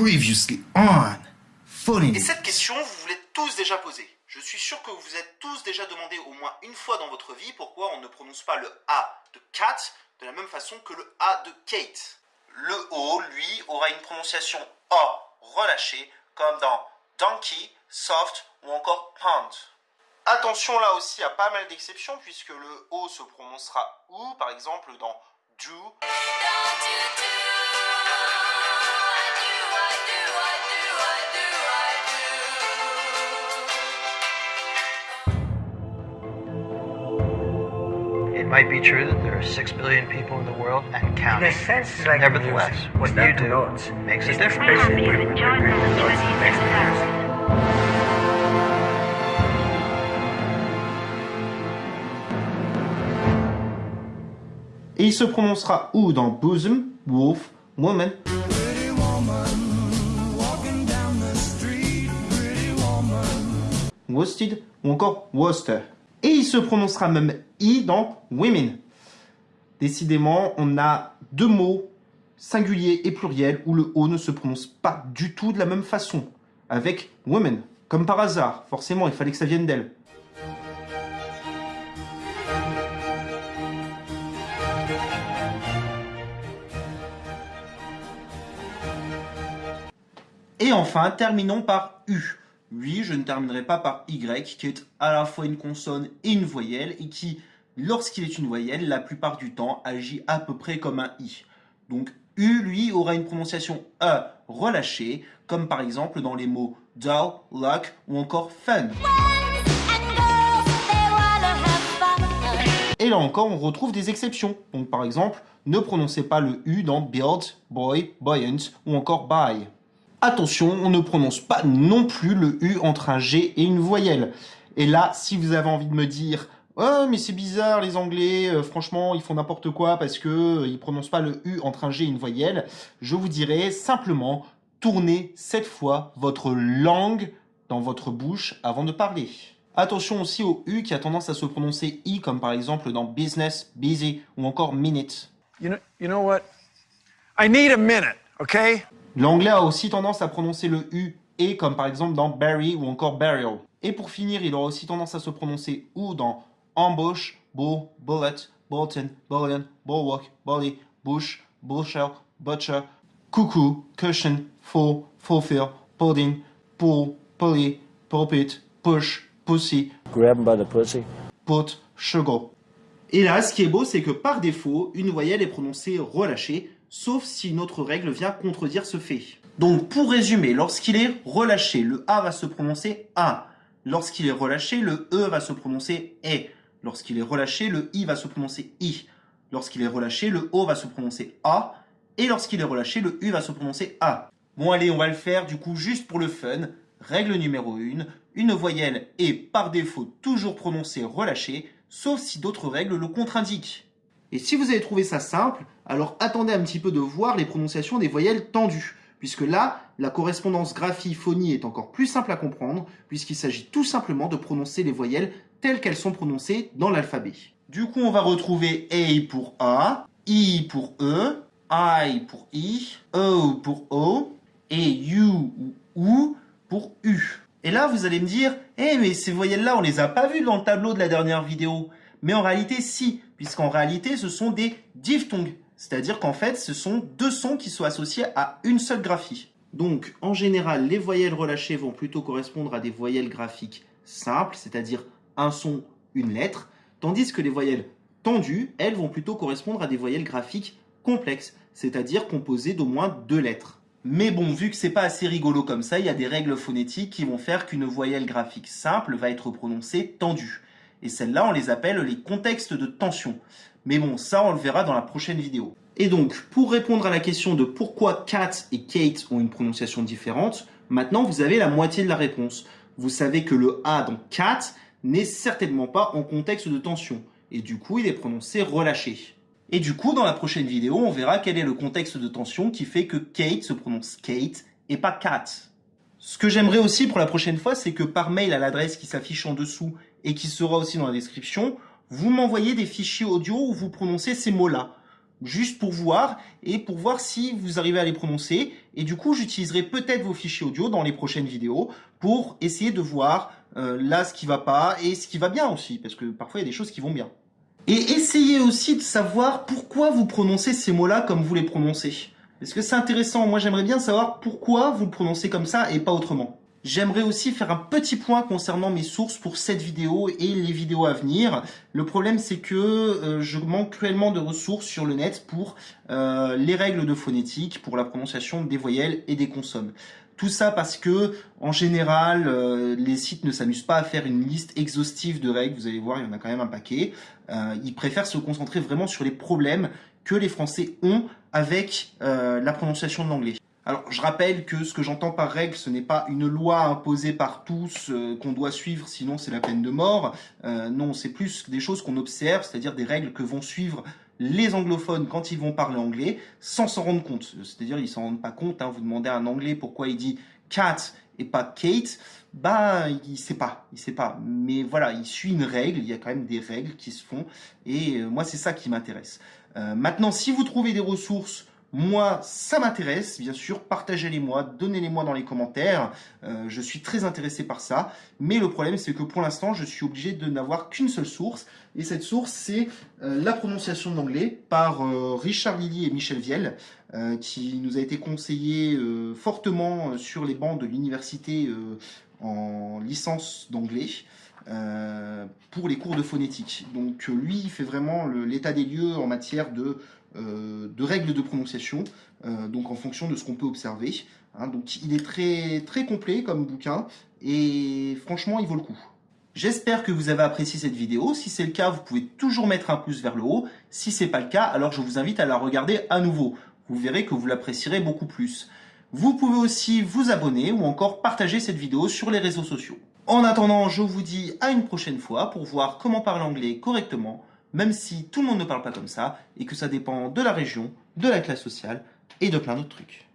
Previously on Funny. Et cette question, vous vous l'êtes tous déjà posée. Je suis sûr que vous vous êtes tous déjà demandé au moins une fois dans votre vie pourquoi on ne prononce pas le A de cat de la même façon que le A de Kate. Le O, lui, aura une prononciation A relâchée, comme dans donkey, soft ou encore pound. Attention là aussi à pas mal d'exceptions puisque le O se prononcera OU, par exemple dans do. Might be true that there are six billion people in the world and In counting. a sense, it's like Nevertheless, music. what It's you do notes? makes a difference. Et il se prononcera OU dans bosom, wolf, woman. Worsted ou encore Worcester. Et il se prononcera même I dans women. Décidément, on a deux mots singuliers et pluriels où le O ne se prononce pas du tout de la même façon. Avec women. Comme par hasard, forcément, il fallait que ça vienne d'elle. Et enfin, terminons par U. Oui, je ne terminerai pas par Y, qui est à la fois une consonne et une voyelle, et qui, lorsqu'il est une voyelle, la plupart du temps, agit à peu près comme un I. Donc U, lui, aura une prononciation E relâchée, comme par exemple dans les mots dull, luck ou encore fun. Et là encore, on retrouve des exceptions. Donc par exemple, ne prononcez pas le U dans build, boy, buoyant ou encore buy. Attention, on ne prononce pas non plus le U entre un G et une voyelle. Et là, si vous avez envie de me dire Oh, mais c'est bizarre, les Anglais, euh, franchement, ils font n'importe quoi parce que euh, ils prononcent pas le U entre un G et une voyelle, je vous dirais simplement tournez cette fois votre langue dans votre bouche avant de parler. Attention aussi au U qui a tendance à se prononcer I, comme par exemple dans business, busy ou encore minute. You know, you know what? I need a minute, okay? L'anglais a aussi tendance à prononcer le U et comme par exemple dans bury ou encore burial. Et pour finir, il aura aussi tendance à se prononcer OU dans ambush, bull, bullet, bulletin, bullion, bulwark, bully, bush, bullshell, butcher, cuckoo, cushion, full, fulfill, pudding, pull, pulley, pulpit, push, pussy, Grab him by the pussy. put, sugar. Et là, ce qui est beau, c'est que par défaut, une voyelle est prononcée relâchée, sauf si une autre règle vient contredire ce fait. Donc, pour résumer, lorsqu'il est relâché, le A va se prononcer A. Lorsqu'il est relâché, le E va se prononcer E. Lorsqu'il est relâché, le I va se prononcer I. Lorsqu'il est relâché, le O va se prononcer A. Et lorsqu'il est relâché, le U va se prononcer A. Bon, allez, on va le faire du coup juste pour le fun. Règle numéro 1. Une voyelle est par défaut toujours prononcée relâchée, sauf si d'autres règles le contre-indiquent. Et si vous avez trouvé ça simple, alors attendez un petit peu de voir les prononciations des voyelles tendues, puisque là, la correspondance graphie-phonie est encore plus simple à comprendre, puisqu'il s'agit tout simplement de prononcer les voyelles telles qu'elles sont prononcées dans l'alphabet. Du coup, on va retrouver A pour A, I pour E, I pour I, O pour O, et U ou OU pour U. Et là, vous allez me dire, eh mais ces voyelles-là, on les a pas vues dans le tableau de la dernière vidéo. Mais en réalité, si, puisqu'en réalité, ce sont des diphtongues. C'est-à-dire qu'en fait, ce sont deux sons qui sont associés à une seule graphie. Donc, en général, les voyelles relâchées vont plutôt correspondre à des voyelles graphiques simples, c'est-à-dire un son, une lettre, tandis que les voyelles tendues, elles, vont plutôt correspondre à des voyelles graphiques complexes, c'est-à-dire composées d'au moins deux lettres. Mais bon, vu que c'est pas assez rigolo comme ça, il y a des règles phonétiques qui vont faire qu'une voyelle graphique simple va être prononcée tendue. Et celles-là, on les appelle les contextes de tension. Mais bon, ça, on le verra dans la prochaine vidéo. Et donc, pour répondre à la question de pourquoi Kat et Kate ont une prononciation différente, maintenant vous avez la moitié de la réponse. Vous savez que le A dans Kat n'est certainement pas en contexte de tension. Et du coup, il est prononcé relâché. Et du coup, dans la prochaine vidéo, on verra quel est le contexte de tension qui fait que Kate se prononce Kate et pas Kat. Ce que j'aimerais aussi pour la prochaine fois, c'est que par mail à l'adresse qui s'affiche en dessous et qui sera aussi dans la description, vous m'envoyez des fichiers audio où vous prononcez ces mots-là. juste pour voir et pour voir si vous arrivez à les prononcer. Et du coup, j'utiliserai peut-être vos fichiers audio dans les prochaines vidéos pour essayer de voir euh, là ce qui va pas et ce qui va bien aussi, parce que parfois il y a des choses qui vont bien. Et essayez aussi de savoir pourquoi vous prononcez ces mots-là comme vous les prononcez. Parce que c'est intéressant, moi j'aimerais bien savoir pourquoi vous le prononcez comme ça et pas autrement. J'aimerais aussi faire un petit point concernant mes sources pour cette vidéo et les vidéos à venir. Le problème c'est que euh, je manque cruellement de ressources sur le net pour euh, les règles de phonétique, pour la prononciation des voyelles et des consonnes. Tout ça parce que, en général, euh, les sites ne s'amusent pas à faire une liste exhaustive de règles. Vous allez voir, il y en a quand même un paquet. ils préfèrent se concentrer vraiment sur les problèmes que les Français ont avec la prononciation de l'anglais. Alors, je rappelle que ce que j'entends par règle, ce n'est pas une loi imposée par tous euh, qu'on doit suivre, sinon c'est la peine de mort. Euh, non, c'est plus des choses qu'on observe, c'est-à-dire des règles que vont suivre les anglophones quand ils vont parler anglais, sans s'en rendre compte. C'est-à-dire, ils s'en rendent pas compte. Hein. Vous demandez à un anglais pourquoi il dit cat et pas Kate, bah il sait pas, il sait pas. Mais voilà, il suit une règle, il y a quand même des règles qui se font, et euh, moi c'est ça qui m'intéresse. maintenant, si vous trouvez des ressources moi, ça m'intéresse, bien sûr, partagez-les-moi, donnez-les-moi dans les commentaires, euh, je suis très intéressé par ça, mais le problème c'est que pour l'instant, je suis obligé de n'avoir qu'une seule source, et cette source c'est euh, la prononciation de l'anglais par euh, Richard Lilly et Michel Viel, qui nous a été conseillé fortement sur les bancs de l'université en licence d'anglais. Pour les cours de phonétique. Donc lui, il fait vraiment l'état des lieux en matière de euh, de règles de prononciation, euh, donc en fonction de ce qu'on peut observer. Hein. donc il est très, très complet comme bouquin, et franchement il vaut le coup. J'espère que vous avez apprécié cette vidéo. Si c'est le cas, vous pouvez toujours mettre un pouce vers le haut. Si c'est pas le cas, alors je vous invite à la regarder à nouveau. Vous verrez que vous l'apprécierez beaucoup plus. Vous pouvez aussi vous abonner ou encore partager cette vidéo sur les réseaux sociaux. En attendant, je vous dis à une prochaine fois pour voir comment parler anglais correctement même si tout le monde ne parle pas comme ça, et que ça dépend de la région, de la classe sociale, et de plein d'autres trucs.